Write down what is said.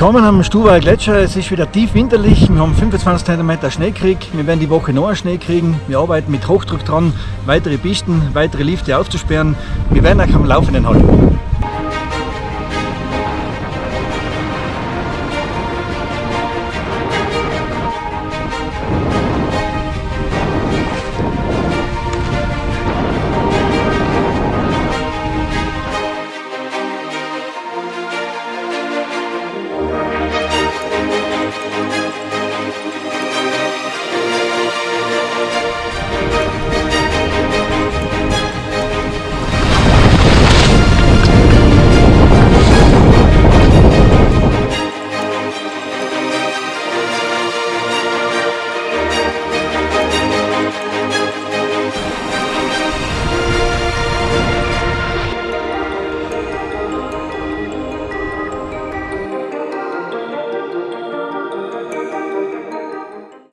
Willkommen am Stubaier Gletscher. Es ist wieder tief winterlich. Wir haben 25 cm Schneekrieg. Wir werden die Woche noch einen Schnee kriegen. Wir arbeiten mit Hochdruck dran, weitere Pisten, weitere Lifte aufzusperren. Wir werden euch am Laufenden halten.